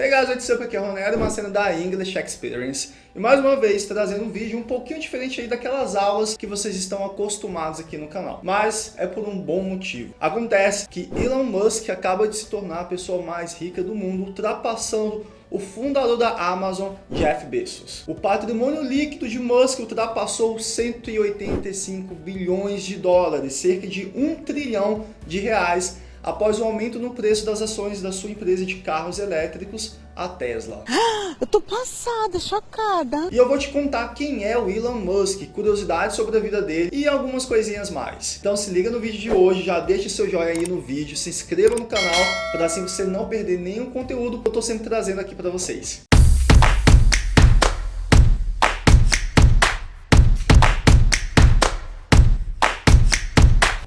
Hey guys, what's up? Aqui é o Ronaldo, uma cena da English Experience. E mais uma vez trazendo um vídeo um pouquinho diferente aí daquelas aulas que vocês estão acostumados aqui no canal. Mas é por um bom motivo. Acontece que Elon Musk acaba de se tornar a pessoa mais rica do mundo, ultrapassando o fundador da Amazon, Jeff Bezos. O patrimônio líquido de Musk ultrapassou 185 bilhões de dólares, cerca de 1 trilhão de reais após o aumento no preço das ações da sua empresa de carros elétricos, a Tesla. Eu tô passada, chocada. E eu vou te contar quem é o Elon Musk, curiosidades sobre a vida dele e algumas coisinhas mais. Então se liga no vídeo de hoje, já deixa seu joinha aí no vídeo, se inscreva no canal para assim você não perder nenhum conteúdo que eu tô sempre trazendo aqui para vocês.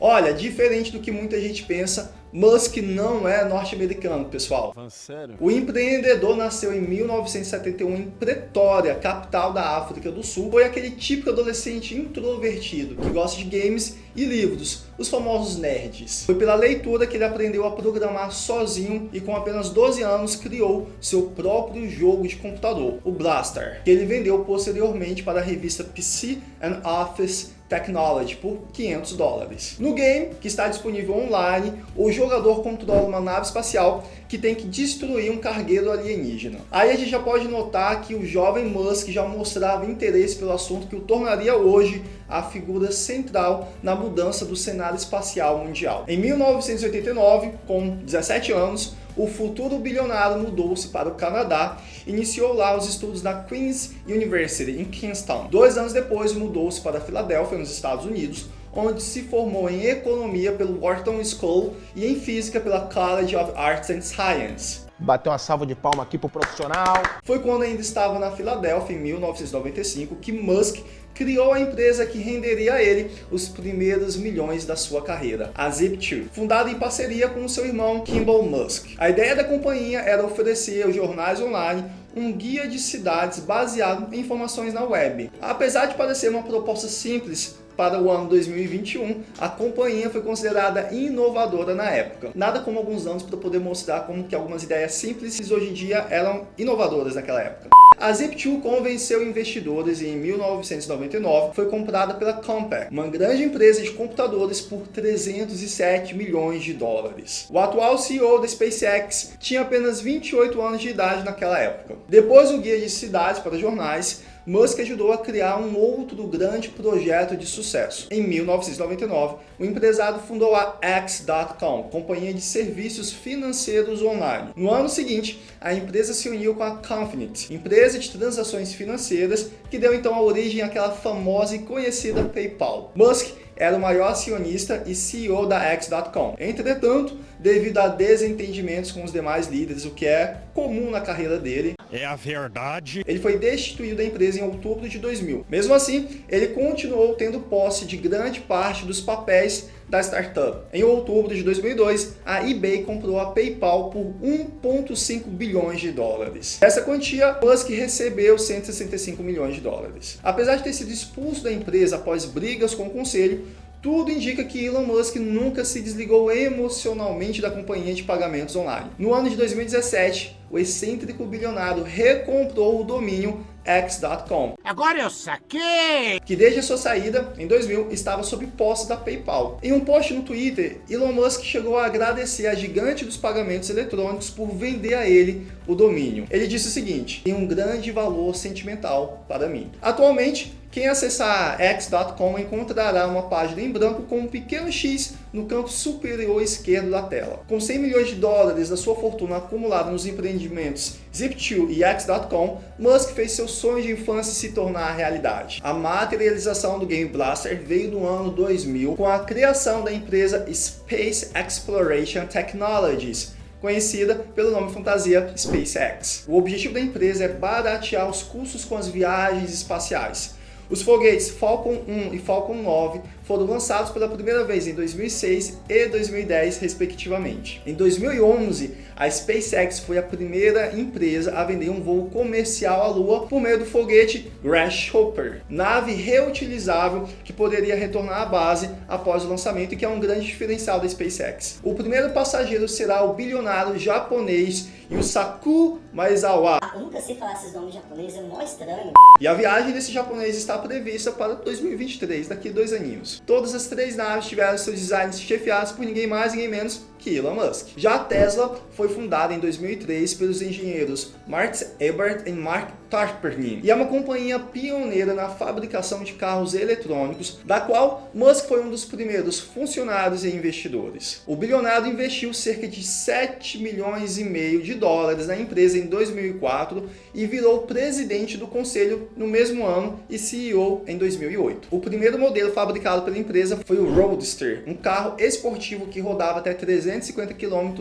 Olha, diferente do que muita gente pensa, Musk não é norte-americano, pessoal. Sério? O empreendedor nasceu em 1971 em Pretória, capital da África do Sul. Foi aquele típico adolescente introvertido que gosta de games e livros, os famosos nerds. Foi pela leitura que ele aprendeu a programar sozinho e com apenas 12 anos criou seu próprio jogo de computador, o Blaster, que ele vendeu posteriormente para a revista PC and Office Technology por 500 dólares. No game, que está disponível online, o jogador controla uma nave espacial que tem que destruir um cargueiro alienígena. Aí a gente já pode notar que o jovem Musk já mostrava interesse pelo assunto que o tornaria hoje a figura central na mudança do cenário espacial mundial. Em 1989, com 17 anos, o futuro bilionário mudou-se para o Canadá e iniciou lá os estudos na Queen's University, em Kingston. Dois anos depois, mudou-se para Filadélfia, nos Estados Unidos, onde se formou em Economia pelo Wharton School e em Física pela College of Arts and Science. Bateu uma salva de palma aqui pro profissional. Foi quando ainda estava na Filadélfia, em 1995, que Musk criou a empresa que renderia a ele os primeiros milhões da sua carreira, a Zip2, fundada em parceria com seu irmão Kimball Musk. A ideia da companhia era oferecer aos jornais online um guia de cidades baseado em informações na web. Apesar de parecer uma proposta simples, para o ano 2021, a companhia foi considerada inovadora na época. Nada como alguns anos para poder mostrar como que algumas ideias simples hoje em dia eram inovadoras naquela época. A Zip2 convenceu investidores e em 1999 foi comprada pela Compaq, uma grande empresa de computadores por 307 milhões de dólares. O atual CEO da SpaceX tinha apenas 28 anos de idade naquela época. Depois do guia de cidades para jornais, Musk ajudou a criar um outro grande projeto de sucesso. Em 1999, o empresário fundou a X.com, companhia de serviços financeiros online. No ano seguinte, a empresa se uniu com a Confinite, empresa de transações financeiras, que deu então a origem àquela famosa e conhecida PayPal. Musk era o maior acionista e CEO da X.com. Entretanto, devido a desentendimentos com os demais líderes, o que é comum na carreira dele, é a verdade. Ele foi destituído da empresa em outubro de 2000. Mesmo assim, ele continuou tendo posse de grande parte dos papéis da startup. Em outubro de 2002, a eBay comprou a PayPal por 1,5 bilhões de dólares. Essa quantia, Musk recebeu 165 milhões de dólares. Apesar de ter sido expulso da empresa após brigas com o conselho, tudo indica que Elon Musk nunca se desligou emocionalmente da companhia de pagamentos online. No ano de 2017, o excêntrico bilionário recomprou o domínio X.com. Agora eu saquei! Que desde a sua saída, em 2000, estava sob posse da PayPal. Em um post no Twitter, Elon Musk chegou a agradecer a gigante dos pagamentos eletrônicos por vender a ele o domínio. Ele disse o seguinte, tem um grande valor sentimental para mim. Atualmente, quem acessar x.com encontrará uma página em branco com um pequeno X no canto superior esquerdo da tela. Com 100 milhões de dólares da sua fortuna acumulada nos empreendimentos Zip2 e X.com, Musk fez seu sonho de infância se tornar realidade. A materialização do Game Blaster veio no ano 2000 com a criação da empresa Space Exploration Technologies, conhecida pelo nome fantasia SpaceX. O objetivo da empresa é baratear os custos com as viagens espaciais, os foguetes Falcon 1 e Falcon 9 foram lançados pela primeira vez em 2006 e 2010, respectivamente. Em 2011, a SpaceX foi a primeira empresa a vender um voo comercial à Lua por meio do foguete Grasshopper, nave reutilizável que poderia retornar à base após o lançamento e que é um grande diferencial da SpaceX. O primeiro passageiro será o bilionário japonês e o Saku Maizawa. Eu nunca sei falar esses nomes japoneses, é mó estranho. E a viagem desse japonês está prevista para 2023, daqui dois aninhos. Todas as três naves tiveram seus designs chefiados por ninguém mais, ninguém menos que Elon Musk. Já a Tesla foi fundada em 2003 pelos engenheiros Mark Ebert e Mark Tarpernin, e é uma companhia pioneira na fabricação de carros eletrônicos, da qual Musk foi um dos primeiros funcionários e investidores. O bilionário investiu cerca de 7 milhões e meio de dólares na empresa em 2004 e virou presidente do conselho no mesmo ano e CEO em 2008. O primeiro modelo fabricado pela empresa foi o Roadster, um carro esportivo que rodava até 350 km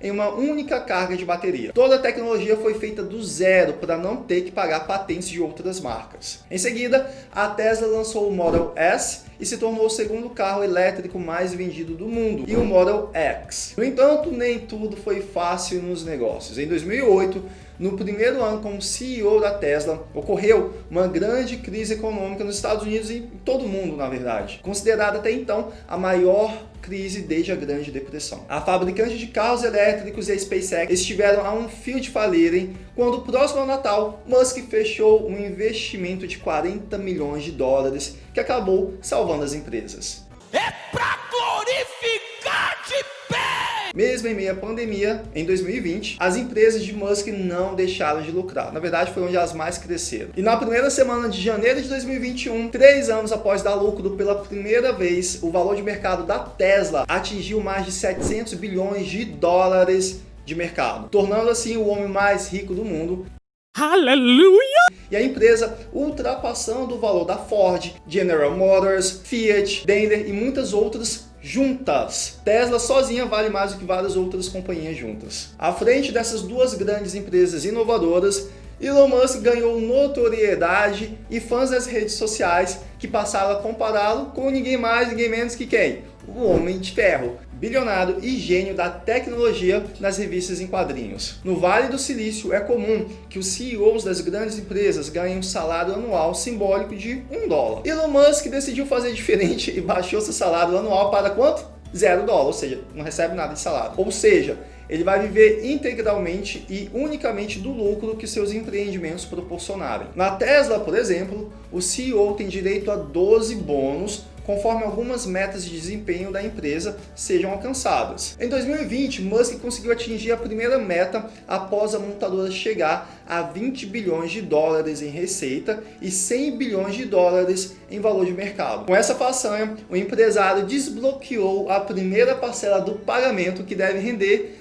em uma única carga de bateria. Toda a tecnologia foi feita do zero para não ter que pagar patentes de outras marcas. Em seguida, a Tesla lançou o Model S e se tornou o segundo carro elétrico mais vendido do mundo, e o Model X. No entanto, nem tudo foi fácil nos negócios. Em 2008, no primeiro ano como CEO da Tesla, ocorreu uma grande crise econômica nos Estados Unidos e em todo o mundo, na verdade, considerada até então a maior crise desde a Grande Depressão. A fabricante de carros elétricos e a SpaceX estiveram a um fio de falirem quando, próximo ao Natal, Musk fechou um investimento de 40 milhões de dólares que acabou salvando as empresas. É pra! Mesmo em meio à pandemia, em 2020, as empresas de Musk não deixaram de lucrar. Na verdade, foi onde as mais cresceram. E na primeira semana de janeiro de 2021, três anos após dar lucro pela primeira vez, o valor de mercado da Tesla atingiu mais de 700 bilhões de dólares de mercado, tornando assim o homem mais rico do mundo Aleluia! E a empresa ultrapassando o valor da Ford, General Motors, Fiat, Daimler e muitas outras juntas. Tesla sozinha vale mais do que várias outras companhias juntas. À frente dessas duas grandes empresas inovadoras, Elon Musk ganhou notoriedade e fãs das redes sociais que passaram a compará-lo com ninguém mais, ninguém menos que quem? O Homem de Ferro, bilionário e gênio da tecnologia nas revistas em quadrinhos. No Vale do Silício é comum que os CEOs das grandes empresas ganhem um salário anual simbólico de um dólar. Elon Musk decidiu fazer diferente e baixou seu salário anual para quanto? Zero dólar, ou seja, não recebe nada de salário. Ou seja, ele vai viver integralmente e unicamente do lucro que seus empreendimentos proporcionarem. Na Tesla, por exemplo, o CEO tem direito a 12 bônus conforme algumas metas de desempenho da empresa sejam alcançadas. Em 2020, Musk conseguiu atingir a primeira meta após a montadora chegar a 20 bilhões de dólares em receita e 100 bilhões de dólares em valor de mercado. Com essa façanha, o empresário desbloqueou a primeira parcela do pagamento que deve render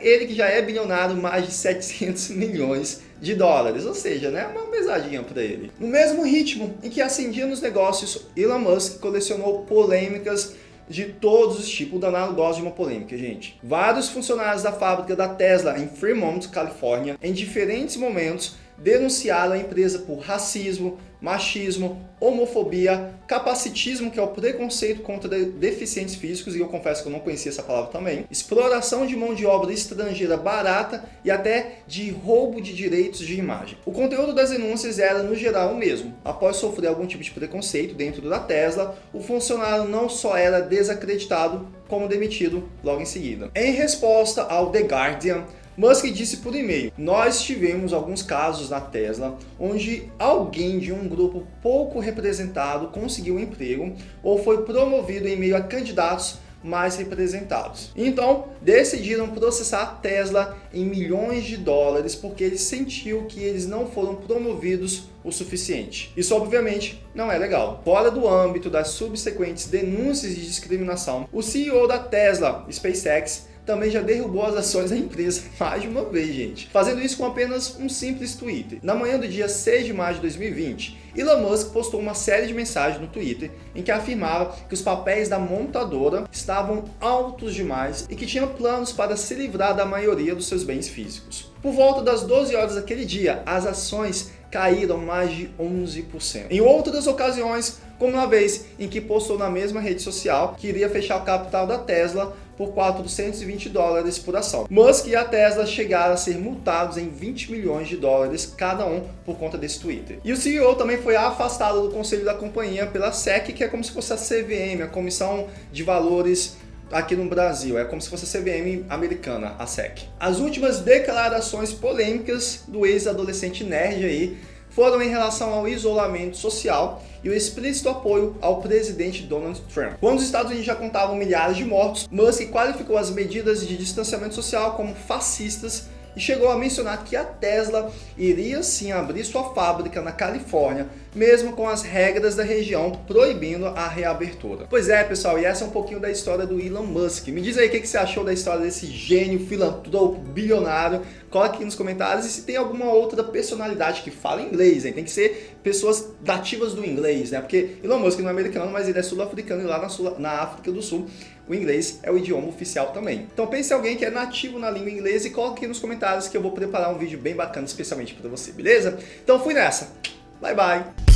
ele que já é bilionário mais de 700 milhões de dólares, ou seja, né, uma pesadinha para ele. No mesmo ritmo em que ascendia nos negócios, Elon Musk colecionou polêmicas de todos os tipos, o danado gosta de uma polêmica, gente. Vários funcionários da fábrica da Tesla em Fremont, Califórnia, em diferentes momentos, denunciaram a empresa por racismo, machismo, homofobia, capacitismo, que é o preconceito contra deficientes físicos, e eu confesso que eu não conhecia essa palavra também, exploração de mão de obra estrangeira barata e até de roubo de direitos de imagem. O conteúdo das denúncias era, no geral, o mesmo. Após sofrer algum tipo de preconceito dentro da Tesla, o funcionário não só era desacreditado, como demitido logo em seguida. Em resposta ao The Guardian, Musk disse por e-mail, nós tivemos alguns casos na Tesla onde alguém de um grupo pouco representado conseguiu emprego ou foi promovido em meio a candidatos mais representados. Então, decidiram processar a Tesla em milhões de dólares porque ele sentiu que eles não foram promovidos o suficiente. Isso obviamente não é legal. Fora do âmbito das subsequentes denúncias de discriminação, o CEO da Tesla, SpaceX, também já derrubou as ações da empresa mais de uma vez, gente. Fazendo isso com apenas um simples Twitter. Na manhã do dia 6 de maio de 2020, Elon Musk postou uma série de mensagens no Twitter em que afirmava que os papéis da montadora estavam altos demais e que tinha planos para se livrar da maioria dos seus bens físicos. Por volta das 12 horas daquele dia, as ações caíram mais de 11%. Em outras ocasiões, como uma vez em que postou na mesma rede social que iria fechar o capital da Tesla por 420 dólares por ação. Musk e a Tesla chegaram a ser multados em 20 milhões de dólares cada um por conta desse Twitter. E o CEO também foi afastado do conselho da companhia pela SEC, que é como se fosse a CVM, a Comissão de Valores aqui no Brasil, é como se fosse a CVM americana, a SEC. As últimas declarações polêmicas do ex-adolescente nerd aí foram em relação ao isolamento social e o explícito apoio ao presidente Donald Trump. Quando os Estados Unidos já contavam milhares de mortos, Musk qualificou as medidas de distanciamento social como fascistas e chegou a mencionar que a Tesla iria sim abrir sua fábrica na Califórnia, mesmo com as regras da região proibindo a reabertura. Pois é, pessoal, e essa é um pouquinho da história do Elon Musk. Me diz aí o que você achou da história desse gênio, filantropo, bilionário. Coloque aqui nos comentários e se tem alguma outra personalidade que fala inglês, hein? Tem que ser pessoas nativas do inglês, né? Porque Elon Musk não é americano, mas ele é sul-africano e lá na, Sul na África do Sul o inglês é o idioma oficial também. Então pense em alguém que é nativo na língua inglesa e coloque aqui nos comentários que eu vou preparar um vídeo bem bacana especialmente para você, beleza? Então fui nessa. Bye bye!